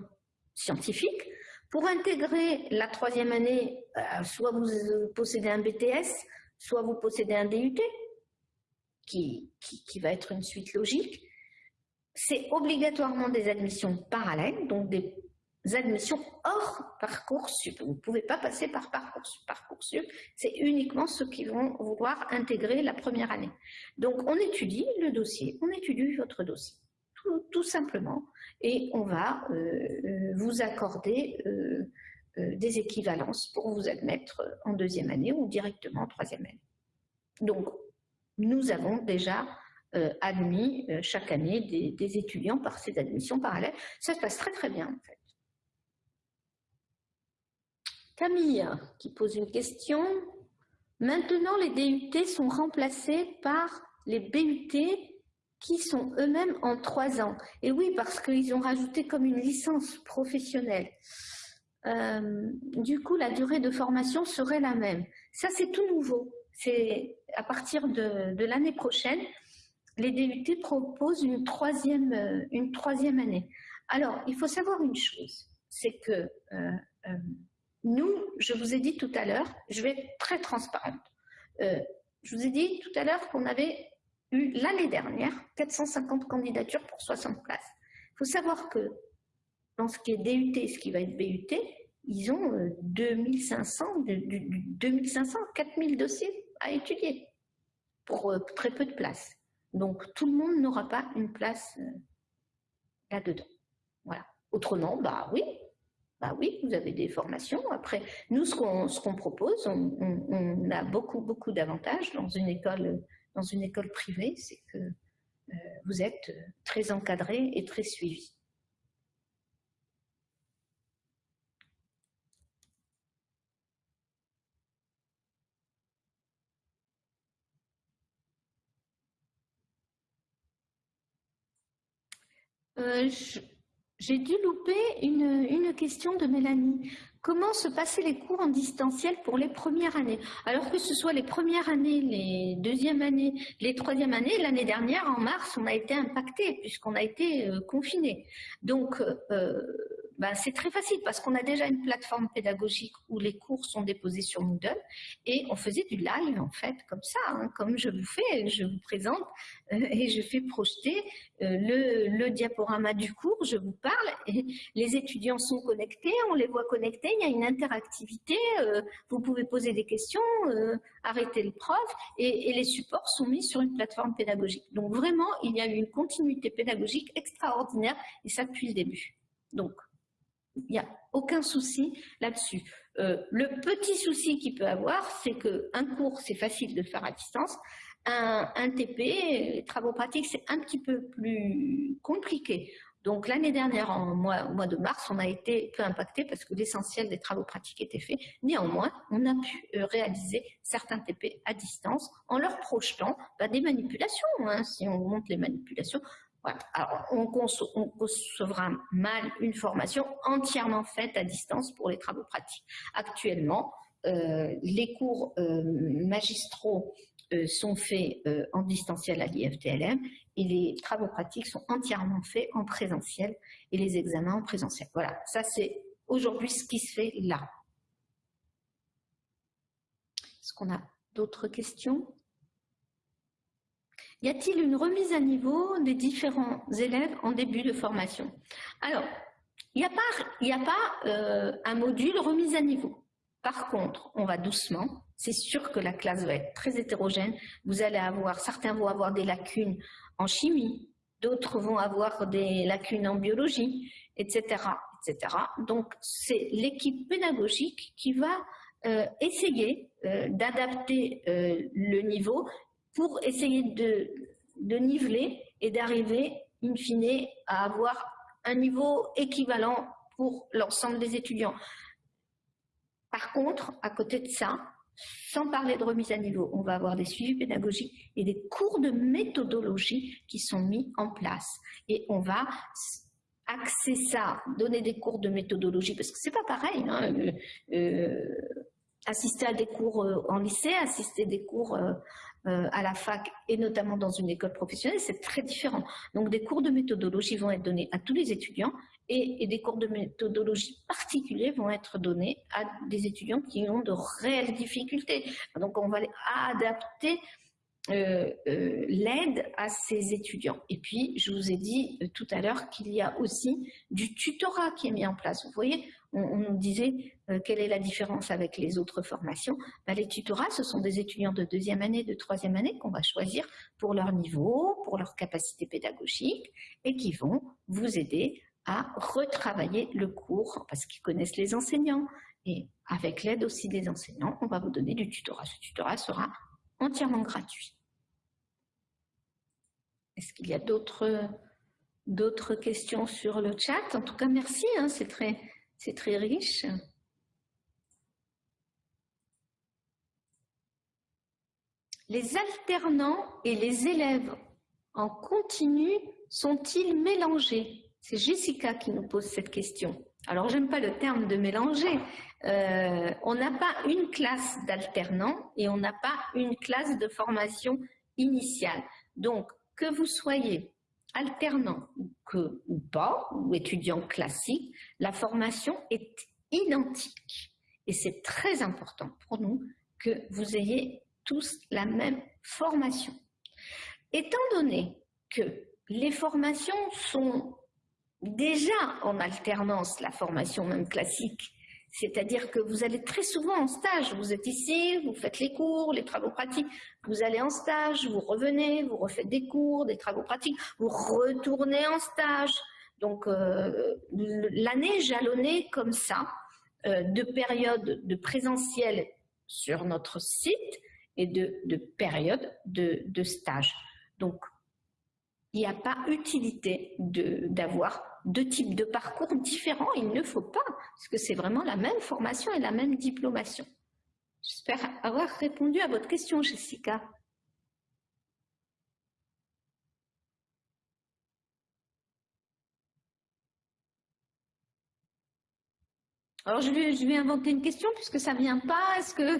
scientifique. Pour intégrer la troisième année, euh, soit vous possédez un BTS, soit vous possédez un DUT, qui, qui, va être une suite logique, c'est obligatoirement des admissions parallèles, donc des admissions hors Parcoursup. Vous ne pouvez pas passer par Parcoursup. Parcoursup, c'est uniquement ceux qui vont vouloir intégrer la première année. Donc, on étudie le dossier, on étudie votre dossier, tout, simplement, et on va euh, euh, vous accorder euh, des équivalences pour vous admettre en deuxième année ou directement en troisième année. Donc, nous avons déjà euh, admis euh, chaque année des, étudiants par ces admissions parallèles. Ça se passe très très bien en fait. Camille qui pose une question. Maintenant, les DUT sont remplacés par les BUT qui sont eux-mêmes en trois ans. Et oui, parce qu'ils ont rajouté comme une licence professionnelle. Euh, du coup, la durée de formation serait la même. Ça, c'est tout nouveau à partir de, l'année prochaine, les DUT proposent une troisième, euh, une troisième année. Alors, il faut savoir une chose, c'est que euh, euh, nous, je vous ai dit tout à l'heure, je vais être très transparente, je vous ai dit tout à l'heure qu'on avait eu l'année dernière 450 candidatures pour 60 places. Il faut savoir que dans ce qui est DUT et ce qui va être BUT, ils ont 2500, 2500, 4000 dossiers à étudier pour euh, très peu de place. Donc tout le monde n'aura pas une place euh, là-dedans. Voilà. Autrement, bah oui, bah oui, vous avez des formations. Après, nous, ce qu'on qu'on propose, on, a beaucoup, beaucoup d'avantages dans une école, dans une école privée, c'est que euh, vous êtes très encadré et très suivi. Euh, j'ai dû louper une, question de Mélanie. Comment se passaient les cours en distanciel pour les premières années? Alors que ce soit les premières années, les deuxièmes années, les troisièmes années, l'année dernière, en mars, on a été impacté puisqu'on a été euh, confiné. Donc, euh, ben, c'est très facile parce qu'on a déjà une plateforme pédagogique où les cours sont déposés sur Moodle et on faisait du live en fait comme ça, hein, comme je vous fais, je vous présente euh, et je fais projeter euh, le, diaporama du cours, je vous parle et les étudiants sont connectés, on les voit connectés, il y a une interactivité, euh, vous pouvez poser des questions, arrêter le prof et, et les supports sont mis sur une plateforme pédagogique. Donc vraiment, il y a eu une continuité pédagogique extraordinaire et ça depuis le début. Donc, il n'y a aucun souci là-dessus. Euh, le petit souci qu'il peut avoir, c'est qu'un cours, c'est facile de faire à distance. Un, TP, les travaux pratiques, c'est un petit peu plus compliqué. Donc l'année dernière, mois, au mois de mars, on a été peu impacté parce que l'essentiel des travaux pratiques était fait. Néanmoins, on a pu euh, réaliser certains TP à distance en leur projetant bah, des manipulations. Hein. Si on montre les manipulations, on, concevra mal une formation entièrement faite à distance pour les travaux pratiques. Actuellement, les cours magistraux sont faits en distanciel à l'IFTLM et les travaux pratiques sont entièrement faits en présentiel et les examens en présentiel. Voilà, ça c'est aujourd'hui ce qui se fait là. Est-ce qu'on a d'autres questions? Y a-t-il une remise à niveau des différents élèves en début de formation? Alors, il n'y a pas, euh, un module remise à niveau. Par contre, on va doucement. C'est sûr que la classe va être très hétérogène. Vous allez avoir, certains vont avoir des lacunes en chimie, d'autres vont avoir des lacunes en biologie, etc. etc. Donc, c'est l'équipe pédagogique qui va euh, essayer euh, d'adapter le niveau pour essayer de, niveler et d'arriver, in fine, à avoir un niveau équivalent pour l'ensemble des étudiants. Par contre, à côté de ça, sans parler de remise à niveau, on va avoir des suivis pédagogiques et des cours de méthodologie qui sont mis en place. Et on va axer ça, donner des cours de méthodologie, parce que c'est pas pareil. Hein, euh, euh, assister à des cours euh, en lycée, assister à des cours à la fac et notamment dans une école professionnelle, c'est très différent. Donc des cours de méthodologie vont être donnés à tous les étudiants et, des cours de méthodologie particuliers vont être donnés à des étudiants qui ont de réelles difficultés. Donc on va adapter euh, euh, l'aide à ces étudiants. Et puis, je vous ai dit euh, tout à l'heure qu'il y a aussi du tutorat qui est mis en place. Vous voyez, on, nous disait quelle est la différence avec les autres formations. Ben, les tutorats, ce sont des étudiants de deuxième année, de troisième année qu'on va choisir pour leur niveau, pour leur capacité pédagogique et qui vont vous aider à retravailler le cours parce qu'ils connaissent les enseignants. Et avec l'aide aussi des enseignants, on va vous donner du tutorat. Ce tutorat sera entièrement gratuit. Est-ce qu'il y a d'autres questions sur le chat? En tout cas, merci, hein, c'est très, très riche. Les alternants et les élèves en continu sont-ils mélangés? C'est Jessica qui nous pose cette question. Alors, j'aime pas le terme de mélanger. Euh, on n'a pas une classe d'alternants et on n'a pas une classe de formation initiale. Donc, que vous soyez alternant que, ou pas, ou étudiant classique, la formation est identique. Et c'est très important pour nous que vous ayez tous la même formation. Étant donné que les formations sont déjà en alternance, la formation même classique, c'est-à-dire que vous allez très souvent en stage. Vous êtes ici, vous faites les cours, les travaux pratiques. Vous allez en stage, vous revenez, vous refaites des cours, des travaux pratiques. Vous retournez en stage. Donc, euh, l'année jalonnée comme ça, euh, de périodes de présentiel sur notre site et de, périodes de, de stage. Donc, il n'y a pas utilité d'avoir deux types de parcours différents. Il ne faut pas, parce que c'est vraiment la même formation et la même diplomation. J'espère avoir répondu à votre question, Jessica. Alors je vais, inventer une question puisque ça vient pas. Est-ce que,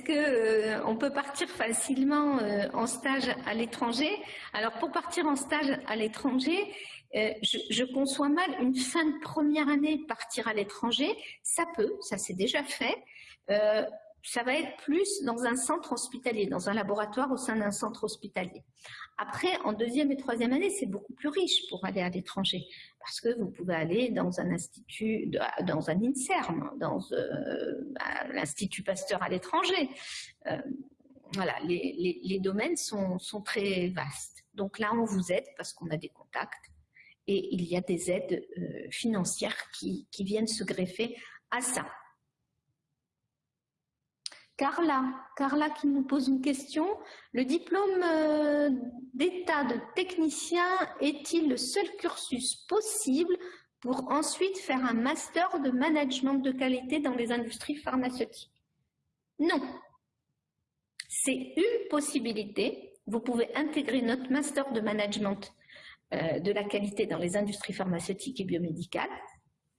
que euh, peut partir facilement euh, en stage à l'étranger? Alors pour partir en stage à l'étranger, euh, je, conçois mal une fin de première année partir à l'étranger. Ça peut, ça s'est déjà fait ça va être plus dans un centre hospitalier, dans un laboratoire au sein d'un centre hospitalier. Après, en deuxième et troisième année, c'est beaucoup plus riche pour aller à l'étranger, parce que vous pouvez aller dans un institut, dans un INSERM, dans euh, l'Institut Pasteur à l'étranger. Euh, voilà, les, domaines sont, très vastes. Donc là, on vous aide parce qu'on a des contacts et il y a des aides euh, financières qui viennent se greffer à ça. Carla, Carla qui nous pose une question. Le diplôme euh, d'état de technicien est-il le seul cursus possible pour ensuite faire un master de management de qualité dans les industries pharmaceutiques? Non. C'est une possibilité. Vous pouvez intégrer notre master de management de la qualité dans les industries pharmaceutiques et biomédicales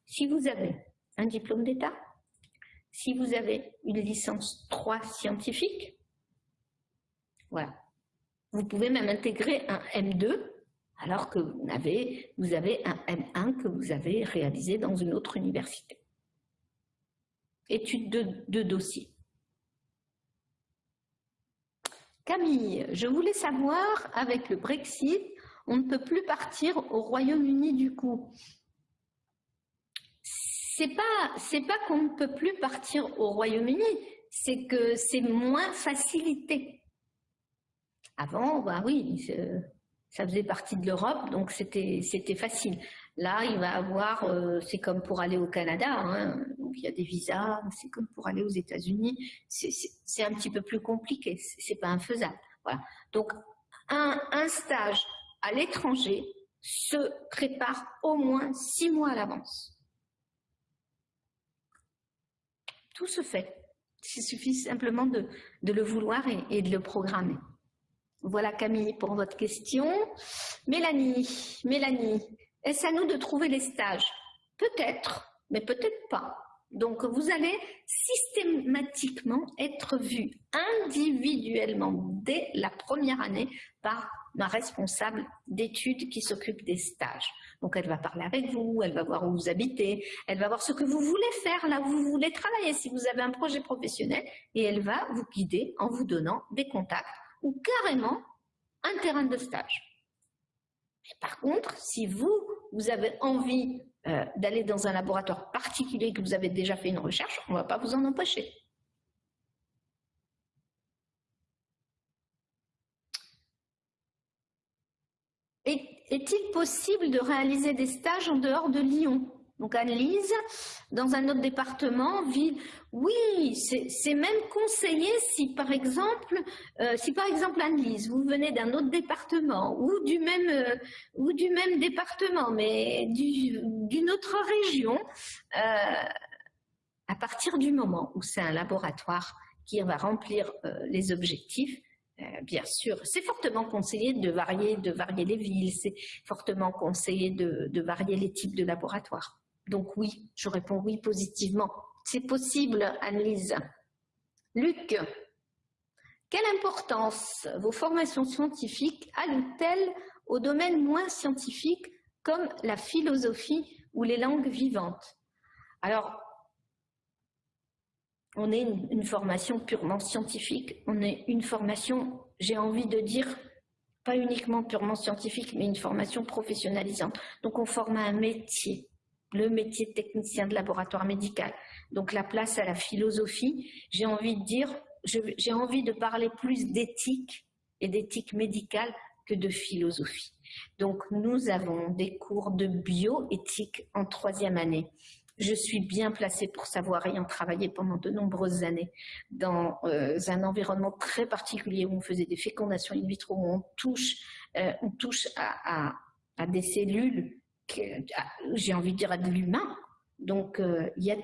si vous avez un diplôme d'état, si vous avez une licence 3 scientifique. Voilà. Vous pouvez même intégrer un M2 alors que vous avez, un M1 que vous avez réalisé dans une autre université. Étude de, de dossier. Camille, je voulais savoir, avec le Brexit, on ne peut plus partir au Royaume-Uni du coup. C'est pas, c'est pas qu'on ne peut plus partir au Royaume-Uni, c'est que c'est moins facilité. Avant, bah oui, ça faisait partie de l'Europe, donc c'était facile. Là, il va avoir, euh, c'est comme pour aller au Canada, hein, donc il y a des visas, c'est comme pour aller aux États-Unis, c'est un petit peu plus compliqué, c'est pas infaisable. Voilà. Donc, un, un stage à l'étranger se prépare au moins six mois à l'avance. Tout se fait. Il suffit simplement de, le vouloir et de le programmer. Voilà Camille pour votre question. Mélanie, Mélanie, est-ce à nous de trouver les stages? Peut-être, mais peut-être pas. Donc vous allez systématiquement être vu individuellement dès la première année par ma responsable d'études qui s'occupe des stages. Donc elle va parler avec vous, elle va voir où vous habitez, elle va voir ce que vous voulez faire, là où vous voulez travailler, si vous avez un projet professionnel, et elle va vous guider en vous donnant des contacts ou carrément un terrain de stage. par contre, si vous, vous avez envie euh, d'aller dans un laboratoire particulier que vous avez déjà fait une recherche, on ne va pas vous en empêcher. Est-il possible de réaliser des stages en dehors de Lyon? Donc Anne-Lise, dans un autre département, ville, oui, c'est même conseillé si par exemple, euh, si par exemple Anne-Lise, vous venez d'un autre département ou du même euh, département, mais d'une autre région, euh, à partir du moment où c'est un laboratoire qui va remplir les objectifs, bien sûr, c'est fortement conseillé de varier, de varier les villes, c'est fortement conseillé de, varier les types de laboratoires. Donc oui, je réponds oui positivement. C'est possible, Annelise. Luc, quelle importance vos formations scientifiques allouent-elles aux domaines moins scientifiques comme la philosophie ou les langues vivantes? Alors, on est une, formation purement scientifique, on est une formation, j'ai envie de dire, pas uniquement purement scientifique, mais une formation professionnalisante. Donc on forme un métier le métier de technicien de laboratoire médical. Donc la place à la philosophie, j'ai envie de dire, j'ai envie de parler plus d'éthique et d'éthique médicale que de philosophie. Donc nous avons des cours de bioéthique en troisième année. Je suis bien placée pour savoir, ayant travaillé pendant de nombreuses années dans euh, un environnement très particulier où on faisait des fécondations in vitro, où on touche, euh, on touche à des cellules j'ai envie de dire, à de l'humain. Donc, euh, il y a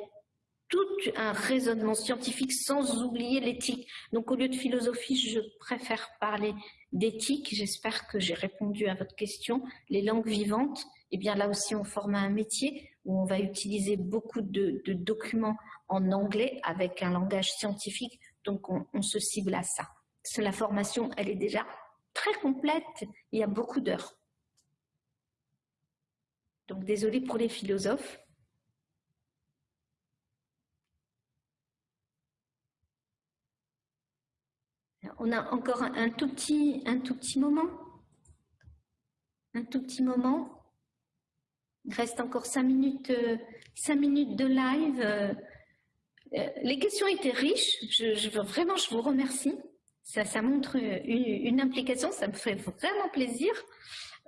tout un raisonnement scientifique sans oublier l'éthique. Donc, au lieu de philosophie, je préfère parler d'éthique. J'espère que j'ai répondu à votre question. Les langues vivantes, eh bien là aussi, on forme un métier où on va utiliser beaucoup de, documents en anglais avec un langage scientifique. Donc, on, se cible à ça. La formation, elle est déjà très complète. Il y a beaucoup d'heures. Donc désolé pour les philosophes. On a encore un tout petit moment. Un tout petit moment. Il reste encore cinq minutes, euh, cinq minutes de live. Euh, les questions étaient riches. Je, veux vraiment, je vous remercie. Ça, montre une, implication. Ça me fait vraiment plaisir.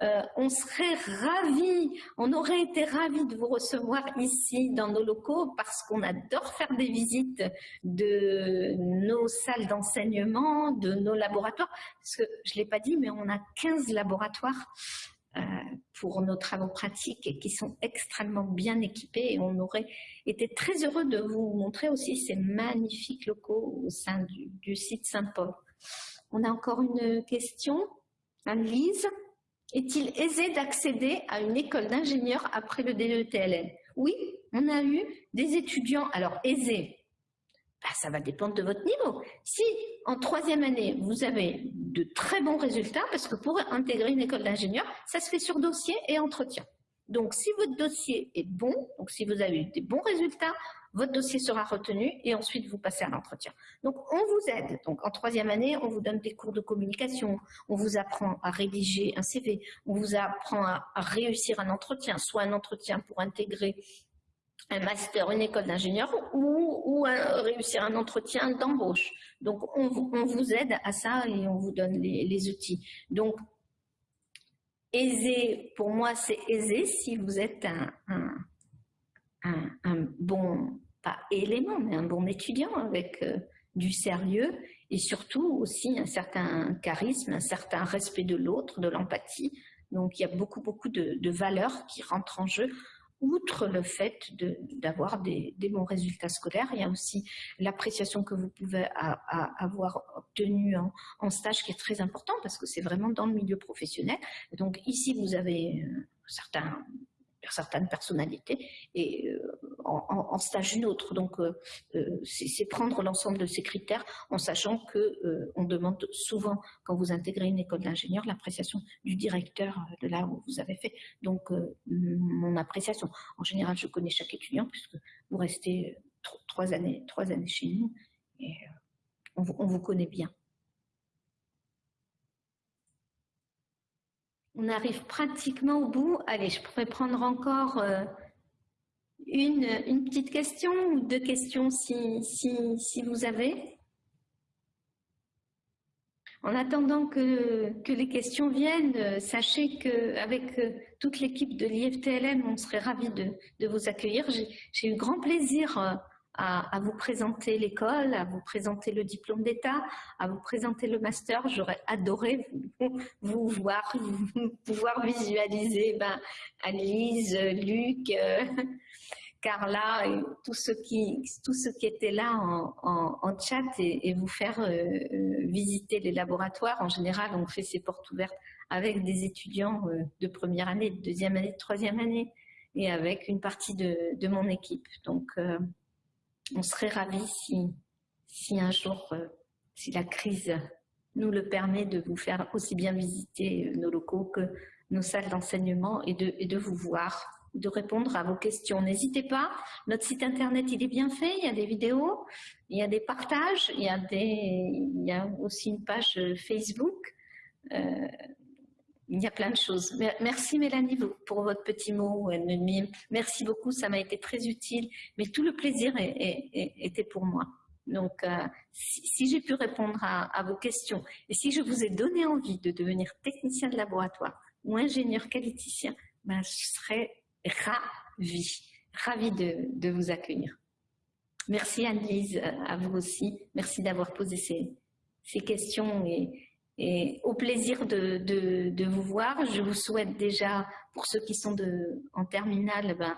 Euh, on serait ravis, on aurait été ravis de vous recevoir ici dans nos locaux parce qu'on adore faire des visites de nos salles d'enseignement, de nos laboratoires. Parce que je ne l'ai pas dit, mais on a 15 laboratoires euh, pour nos travaux pratiques et qui sont extrêmement bien équipés et on aurait été très heureux de vous montrer aussi ces magnifiques locaux au sein du, site Saint-Paul. On a encore une question, Anne-Lise est-il aisé d'accéder à une école d'ingénieur après le DETLN Oui, on a eu des étudiants, alors aisés, bah, ça va dépendre de votre niveau. Si en troisième année, vous avez de très bons résultats, parce que pour intégrer une école d'ingénieur, ça se fait sur dossier et entretien. Donc, si votre dossier est bon, donc si vous avez eu des bons résultats, votre dossier sera retenu et ensuite vous passez à l'entretien. Donc, on vous aide. Donc, en troisième année, on vous donne des cours de communication, on vous apprend à rédiger un CV, on vous apprend à, réussir un entretien, soit un entretien pour intégrer un master, une école d'ingénieur ou, réussir un entretien d'embauche. Donc, on, vous aide à ça et on vous donne les, outils. Donc, aisé, pour moi, c'est aisé si vous êtes un, bon, pas élément, mais un bon étudiant avec euh, du sérieux et surtout aussi un certain charisme, un certain respect de l'autre, de l'empathie. Donc, il y a beaucoup, beaucoup de valeurs qui rentrent en jeu outre le fait d'avoir des, bons résultats scolaires, il y a aussi l'appréciation que vous pouvez avoir obtenue en, stage qui est très important parce que c'est vraiment dans le milieu professionnel. Donc ici, vous avez euh, certaines personnalités et euh, en, stage une autre. Donc, euh, euh, c'est prendre l'ensemble de ces critères en sachant que on demande souvent, quand vous intégrez une école d'ingénieur, l'appréciation du directeur de là où vous avez fait. Donc, mon appréciation. En général, je connais chaque étudiant puisque vous restez trois années, trois années chez nous et on vous connaît bien. On arrive pratiquement au bout. Allez, je pourrais prendre encore euh, une, petite question ou deux questions si, vous avez. En attendant que, les questions viennent, euh, sachez qu'avec euh, toute l'équipe de l'IFTLM, on serait ravis de, de vous accueillir. J'ai eu grand plaisir à, vous présenter l'école, à vous présenter le diplôme d'État, à vous présenter le master. J'aurais adoré vous, <laughs> voir, pouvoir visualiser ben, Alice, Luc, euh, <laughs> Carla, et tous ceux qui, tous ceux qui étaient là en, chat et, vous faire euh, euh, visiter les laboratoires. En général, on fait ces portes ouvertes avec des étudiants de première année, de deuxième année, de troisième année et avec une partie de, de mon équipe. Donc, on serait ravis si, si un jour, euh, si la crise nous le permet, de vous faire aussi bien visiter euh, nos locaux que nos salles d'enseignement et de, et de vous voir, de répondre à vos questions. N'hésitez pas, notre site internet il est bien fait, il y a des vidéos, il y a des partages, il y a, des, il y a aussi une page Facebook. Euh, il y a plein de choses. Merci Mélanie pour votre petit mot. Merci beaucoup, ça m'a été très utile. Mais tout le plaisir était pour moi. Donc, euh, si, j'ai pu répondre à, vos questions et si je vous ai donné envie de devenir technicien de laboratoire ou ingénieur qualiticien, ben, je serais ravie, ravie de, vous accueillir. Merci Anne-Lise, à vous aussi. Merci d'avoir posé ces, ces questions et, et au plaisir de, vous voir. Je vous souhaite déjà, pour ceux qui sont en terminale, ben,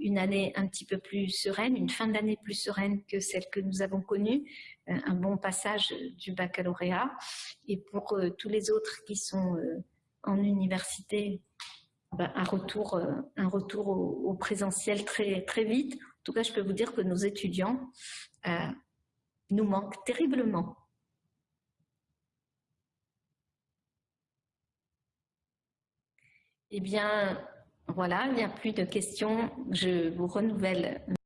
une année un petit peu plus sereine, une fin d'année plus sereine que celle que nous avons connue, euh, un bon passage du baccalauréat. Et pour euh, tous les autres qui sont euh, en université, ben, un retour, un retour au, présentiel très, très vite. En tout cas, je peux vous dire que nos étudiants nous manquent terriblement. Eh bien, voilà, il n'y a plus de questions. Je vous renouvelle